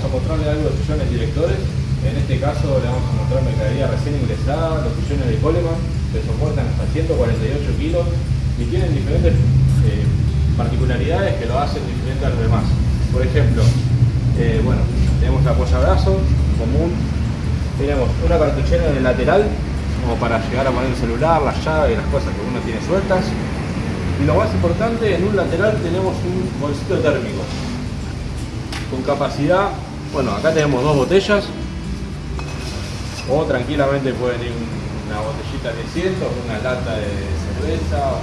vamos a mostrarle algo de sillones directores. En este caso le vamos a mostrar mercadería recién ingresada, los sillones de Coleman, que soportan hasta 148 kilos y tienen diferentes eh, particularidades que lo hacen diferente a los demás. Por ejemplo, eh, bueno, tenemos la apoyabrazo común, tenemos una cartuchera en el lateral como para llegar a poner el celular, las llaves y las cosas que uno tiene sueltas. Y lo más importante, en un lateral tenemos un bolsito térmico con capacidad, bueno, acá tenemos dos botellas o tranquilamente pueden ir una botellita de 100, una lata de cerveza,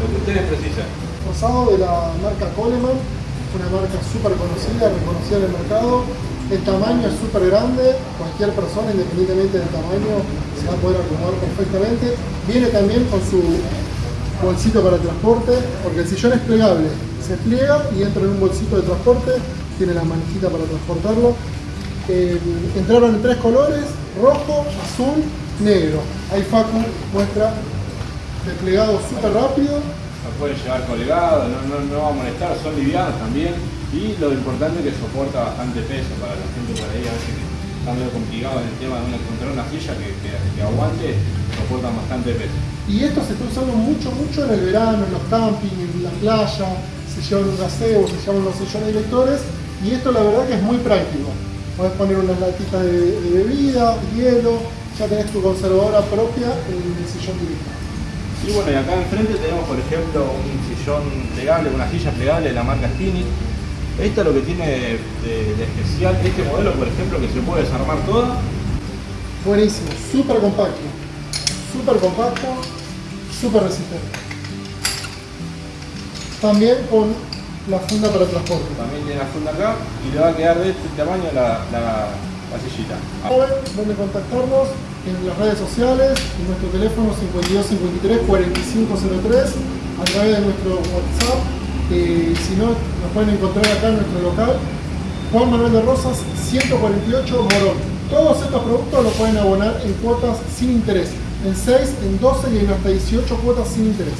lo que ustedes precisen. Rosado de la marca Coleman, una marca súper conocida, reconocida en el mercado. El tamaño es súper grande, cualquier persona, independientemente del tamaño, se va a poder acomodar perfectamente. Viene también con su bolsito para transporte, porque el sillón es plegable. Se pliega y entra en un bolsito de transporte, tiene la manijita para transportarlo. Eh, entraron en tres colores, rojo, azul, negro. Ahí Facu muestra desplegado súper rápido. Lo pueden llevar colgado, no, no, no va a molestar, son livianos también. Y lo importante es que soporta bastante peso para la gente por ahí, a veces está medio complicado en el tema de encontrar una silla que, que, que aguante, soportan bastante peso. Y esto se está usando mucho, mucho en el verano, en los campings, en la playa, se llevan un gazebo, se llevan los sillones lectores y esto la verdad que es muy práctico. Puedes poner unas latitas de, de bebida, hielo, ya tenés tu conservadora propia en el sillón directo. Y bueno, y acá enfrente tenemos por ejemplo un sillón plegable, una silla plegable de la marca Spinning. Esto es lo que tiene de, de- de especial este modelo, por ejemplo, que se puede desarmar toda. Buenísimo, súper compacto, súper compacto, súper resistente. También con la funda para transporte. También tiene la funda acá y le va a quedar de este tamaño la, la, la sillita. Saben dónde contactarnos en las redes sociales, en nuestro teléfono 5253 4503, a través de nuestro WhatsApp. Si no, nos pueden encontrar acá en nuestro local, Juan Manuel de Rosas 148 Morón. Todos estos productos los pueden abonar en cuotas sin interés, en 6, en 12 y en hasta 18 cuotas sin interés.